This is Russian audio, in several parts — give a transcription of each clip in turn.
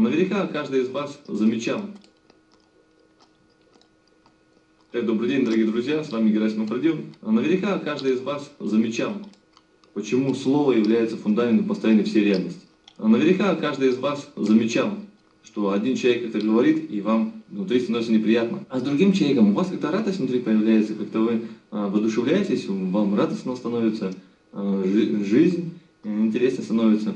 Наверняка каждый из вас замечал. Так, добрый день, дорогие друзья, с вами Герасимов Родион. Наверняка каждый из вас замечал, почему слово является фундаментом постоянной всей реальности. Наверняка каждый из вас замечал, что один человек это говорит, и вам внутри становится неприятно. А с другим человеком у вас как-то радость внутри появляется, как-то вы а, воодушевляетесь, вам радостно становится, а, жизнь интереснее становится.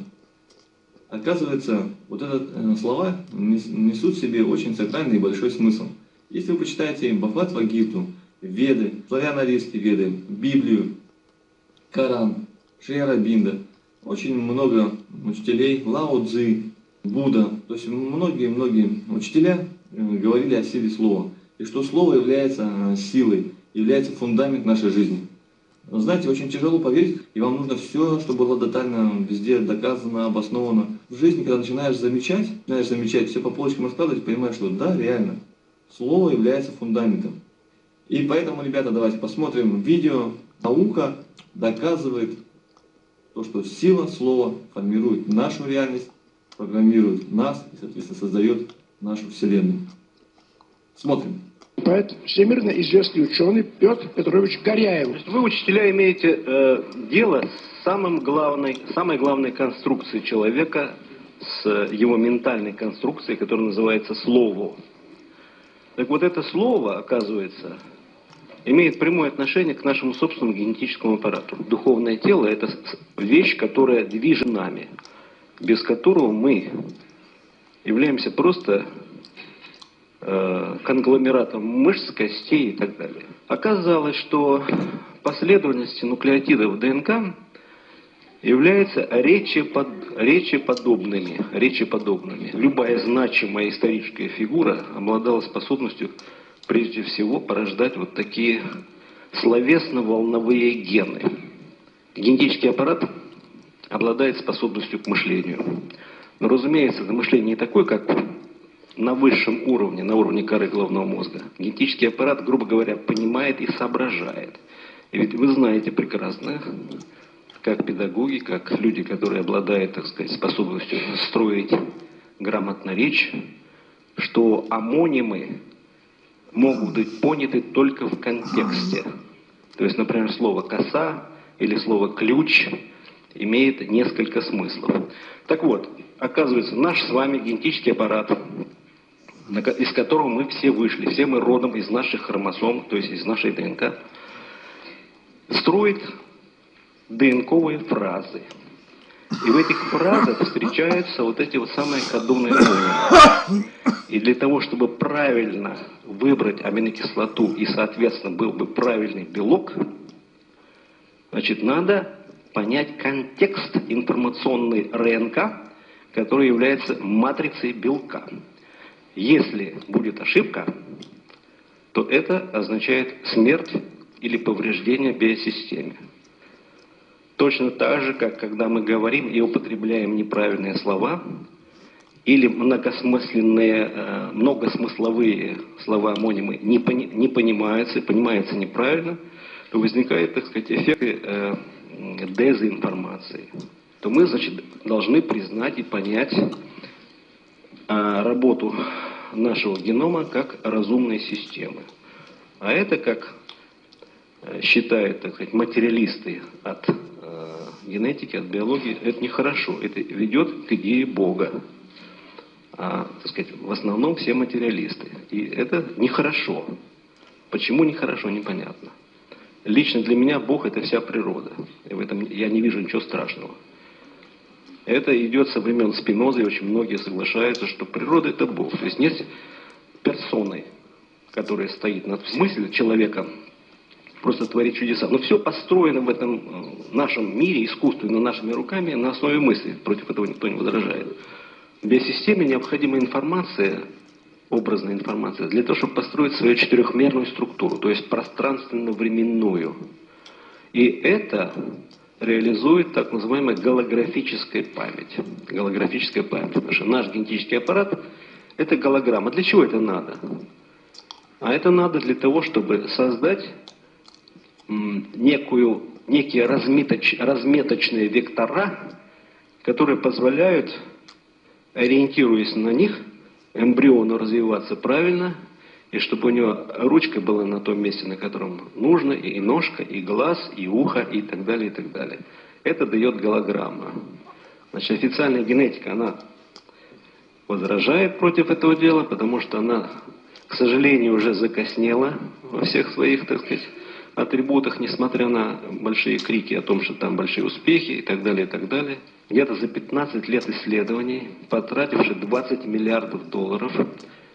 Оказывается, вот эти э, слова несут в себе очень сакральный и большой смысл. Если вы почитаете Бхагават Вагиту, Веды, славяно-арийские Веды, Библию, Коран, Шриарабинда, очень много учителей, Лао Цзи, Будда, то есть многие-многие учителя э, говорили о силе слова. И что слово является э, силой, является фундамент нашей жизни. Знаете, очень тяжело поверить, и вам нужно все, чтобы было детально везде доказано, обосновано. В жизни, когда начинаешь замечать, начинаешь замечать, все по полочкам раскладывать, понимаешь, что да, реально, слово является фундаментом. И поэтому, ребята, давайте посмотрим видео. Наука доказывает то, что сила слова формирует нашу реальность, программирует нас и, соответственно, создает нашу Вселенную. Смотрим. Поэт, всемирно известный ученый Петр Петрович Горяев. Вы, учителя, имеете э, дело с самым главной, самой главной конструкцией человека, с его ментальной конструкцией, которая называется слово. Так вот это слово, оказывается, имеет прямое отношение к нашему собственному генетическому аппарату. Духовное тело – это вещь, которая движет нами, без которого мы являемся просто э, конгломератом мышц, костей и так далее. Оказалось, что последовательности нуклеотидов ДНК являются речепод, речеподобными, речеподобными. Любая значимая историческая фигура обладала способностью прежде всего порождать вот такие словесно-волновые гены. Генетический аппарат обладает способностью к мышлению. Но, разумеется, это мышление не такое, как на высшем уровне, на уровне коры головного мозга. Генетический аппарат, грубо говоря, понимает и соображает. И ведь вы знаете прекрасно, как педагоги, как люди, которые обладают, так сказать, способностью строить грамотно речь, что амонимы могут быть поняты только в контексте. То есть, например, слово «коса» или слово «ключ» имеет несколько смыслов. Так вот, оказывается, наш с вами генетический аппарат, из которого мы все вышли, все мы родом из наших хромосом, то есть из нашей ДНК, строит ДНКовые фразы. И в этих фразах встречаются вот эти вот самые кодонные формы. И для того, чтобы правильно выбрать аминокислоту и, соответственно, был бы правильный белок, значит, надо понять контекст информационной РНК, который является матрицей белка. Если будет ошибка, то это означает смерть или повреждение биосистеме. Точно так же, как когда мы говорим и употребляем неправильные слова, или многосмысленные, э, многосмысловые слова-амонимы не, пони, не понимаются, понимаются неправильно, то возникает, так сказать, эффекты э, дезинформации. То мы, значит, должны признать и понять э, работу нашего генома как разумной системы. А это, как э, считают, так сказать, материалисты от генетики, от биологии, это нехорошо. Это ведет к идее Бога. А, так сказать, в основном все материалисты. И это нехорошо. Почему нехорошо, непонятно. Лично для меня Бог – это вся природа. И в этом я не вижу ничего страшного. Это идет со времен Спиноза, и очень многие соглашаются, что природа – это Бог. То есть нет персоны, которая стоит над мыслью человека, просто творить чудеса. Но все построено в этом э, нашем мире, искусственно, нашими руками, на основе мысли. Против этого никто не возражает. В биосистеме необходима информация, образная информация, для того, чтобы построить свою четырехмерную структуру, то есть пространственно-временную. И это реализует так называемая голографическая память. Голографическая память. Потому что наш генетический аппарат – это голограмма. Для чего это надо? А это надо для того, чтобы создать некую, некие разметоч, разметочные вектора, которые позволяют ориентируясь на них, эмбриону развиваться правильно, и чтобы у него ручка была на том месте, на котором нужно, и ножка, и глаз, и ухо, и так далее, и так далее. Это дает голограмма. Значит, официальная генетика, она возражает против этого дела, потому что она, к сожалению, уже закоснела во всех своих, так сказать, атрибутах, несмотря на большие крики о том, что там большие успехи и так далее, и так далее. Где-то за 15 лет исследований, потративши 20 миллиардов долларов,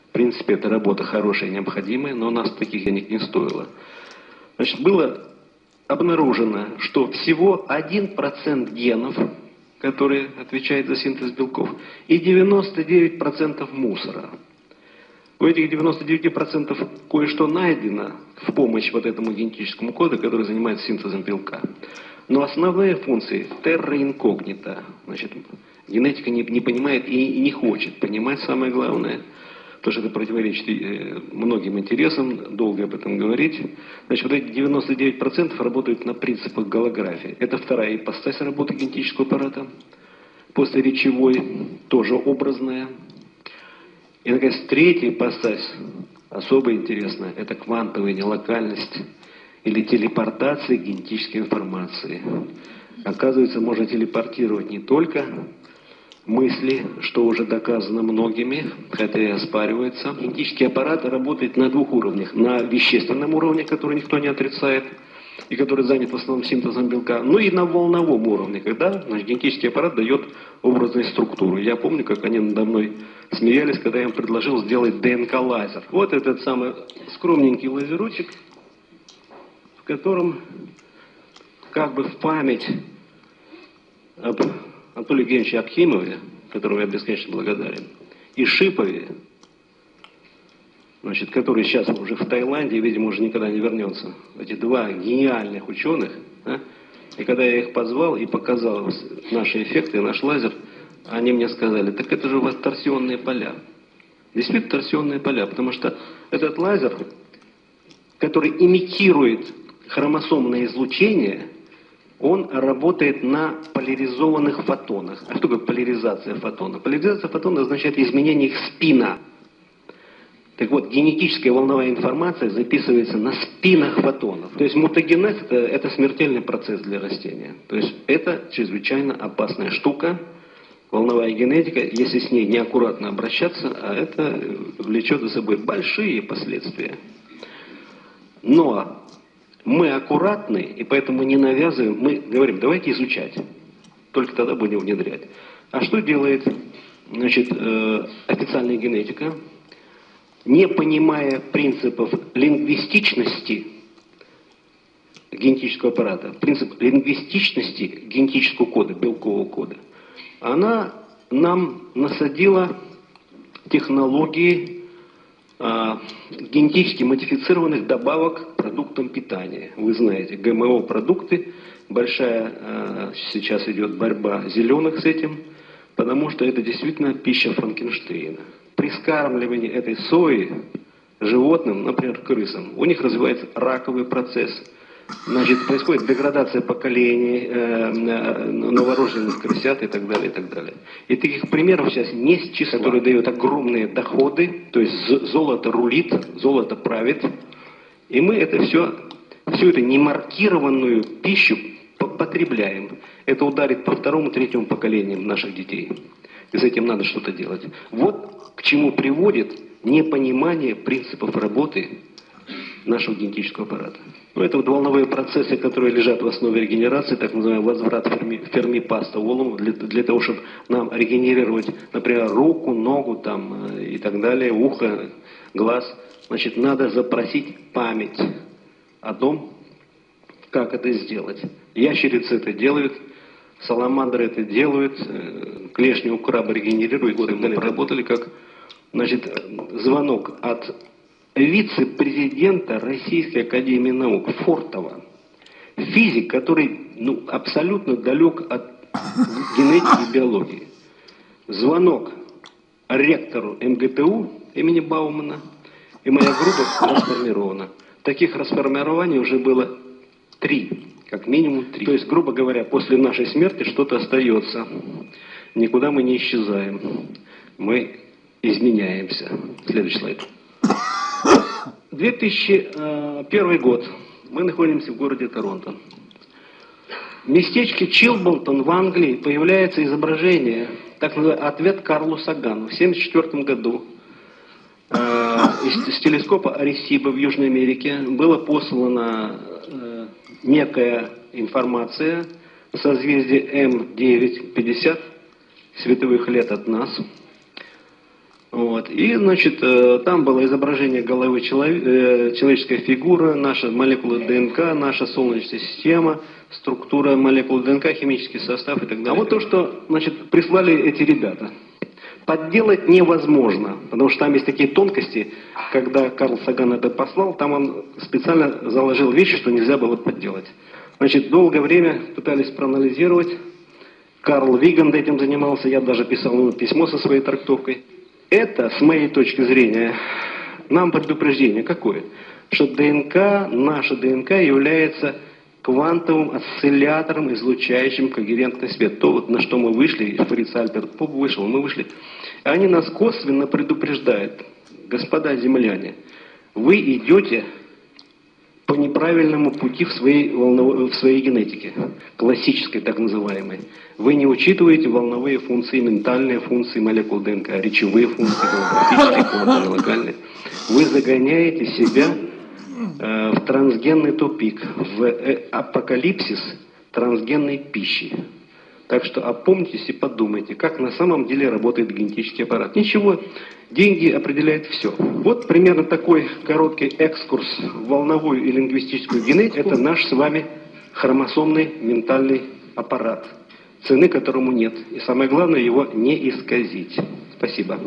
в принципе, эта работа хорошая и необходимая, но у нас таких денег не стоило. Значит, было обнаружено, что всего 1% генов, которые отвечают за синтез белков, и 99% мусора. У этих 99% кое-что найдено в помощь вот этому генетическому коду, который занимается синтезом белка. Но основные функции терра инкогнита. Значит, генетика не, не понимает и, и не хочет понимать самое главное – потому что это противоречит э, многим интересам, долго об этом говорить. Значит, вот эти 99% работают на принципах голографии. Это вторая ипостась работы генетического аппарата. После речевой тоже образная. И, наконец, третья ипостась, особо интересная, это квантовая нелокальность или телепортация генетической информации. Оказывается, можно телепортировать не только мысли, что уже доказано многими, хотя и оспаривается. Генетический аппарат работает на двух уровнях. На вещественном уровне, который никто не отрицает, и который занят в основном синтезом белка, ну и на волновом уровне, когда значит, генетический аппарат дает образную структуру. Я помню, как они надо мной смеялись, когда я им предложил сделать ДНК-лазер. Вот этот самый скромненький лазерочек, в котором как бы в память об Анатолию Евгеньевиче Акхимове, которому я бесконечно благодарен, и Шипове, значит, который сейчас уже в Таиланде видимо, уже никогда не вернется. Эти два гениальных ученых. Да? И когда я их позвал и показал наши эффекты, наш лазер, они мне сказали, так это же у вас торсионные поля. Действительно торсионные поля, потому что этот лазер, который имитирует хромосомное излучение, он работает на поляризованных фотонах. А что такое поляризация фотона? Поляризация фотона означает изменение их спина. Так вот, генетическая волновая информация записывается на спинах фотонов. То есть мутагенез это, это смертельный процесс для растения. То есть это чрезвычайно опасная штука. Волновая генетика, если с ней неаккуратно обращаться, а это влечет за собой большие последствия. Но мы аккуратны, и поэтому не навязываем, мы говорим, давайте изучать. Только тогда будем внедрять. А что делает значит, э, официальная генетика? Не понимая принципов лингвистичности генетического аппарата, принцип лингвистичности генетического кода, белкового кода, она нам насадила технологии генетически модифицированных добавок к продуктам питания. Вы знаете, ГМО-продукты, большая а, сейчас идет борьба зеленых с этим, потому что это действительно пища Франкенштейна. При скармливании этой сои животным, например, крысам, у них развивается раковый процесс – значит, происходит деградация поколений, э, э, новорожденных крысят и так далее, и так далее. И таких примеров сейчас не с числа, которые дают огромные доходы, то есть золото рулит, золото правит, и мы это все, всю эту немаркированную пищу потребляем. Это ударит по второму, третьему поколениям наших детей. И с этим надо что-то делать. Вот к чему приводит непонимание принципов работы нашего генетического аппарата. Ну, это вот волновые процессы, которые лежат в основе регенерации, так называемый возврат ферми, фермипаста волн, для, для того, чтобы нам регенерировать, например, руку, ногу там, э, и так далее, ухо, глаз. Значит, надо запросить память о том, как это сделать. Ящерицы это делают, саламандры это делают, э, клешни у краба регенерируют. Вот мы работали как значит, звонок от вице-президента Российской Академии Наук Фортова. Физик, который ну, абсолютно далек от генетики и биологии. Звонок ректору МГТУ имени Баумана, и моя группа расформирована. Таких расформирований уже было три, как минимум три. То есть, грубо говоря, после нашей смерти что-то остается. Никуда мы не исчезаем. мы изменяемся. Следующий слайд. 2001 год. Мы находимся в городе Торонто. В местечке Чилболтон в Англии появляется изображение, так называемый ответ Карлу Сагану в 1974 году. Э, из, с телескопа Аресиба в Южной Америке была послана э, некая информация созвездие М9, 50 световых лет от нас. Вот. И, значит, э, там было изображение головы человек, э, человеческой фигуры, наша молекула ДНК, наша Солнечная система, структура молекул ДНК, химический состав и так далее. А вот то, что, значит, прислали эти ребята. Подделать невозможно, потому что там есть такие тонкости, когда Карл Саган это послал, там он специально заложил вещи, что нельзя было подделать. Значит, долгое время пытались проанализировать, Карл Виганд этим занимался, я даже писал ему письмо со своей трактовкой. Это, с моей точки зрения, нам предупреждение какое? Что ДНК, наша ДНК является квантовым осциллятором, излучающим когерентный свет. То, вот, на что мы вышли, Фриц Альберт Поп вышел, мы вышли. Они нас косвенно предупреждают. Господа земляне, вы идете по неправильному пути в своей, волнов... в своей генетике, классической так называемой. Вы не учитываете волновые функции, ментальные функции молекул ДНК, речевые функции, голографические, локальные. Вы загоняете себя э, в трансгенный тупик, в э, апокалипсис трансгенной пищи. Так что опомнитесь и подумайте, как на самом деле работает генетический аппарат. Ничего, деньги определяют все. Вот примерно такой короткий экскурс в волновую и лингвистическую генетику. Это наш с вами хромосомный ментальный аппарат, цены которому нет. И самое главное, его не исказить. Спасибо.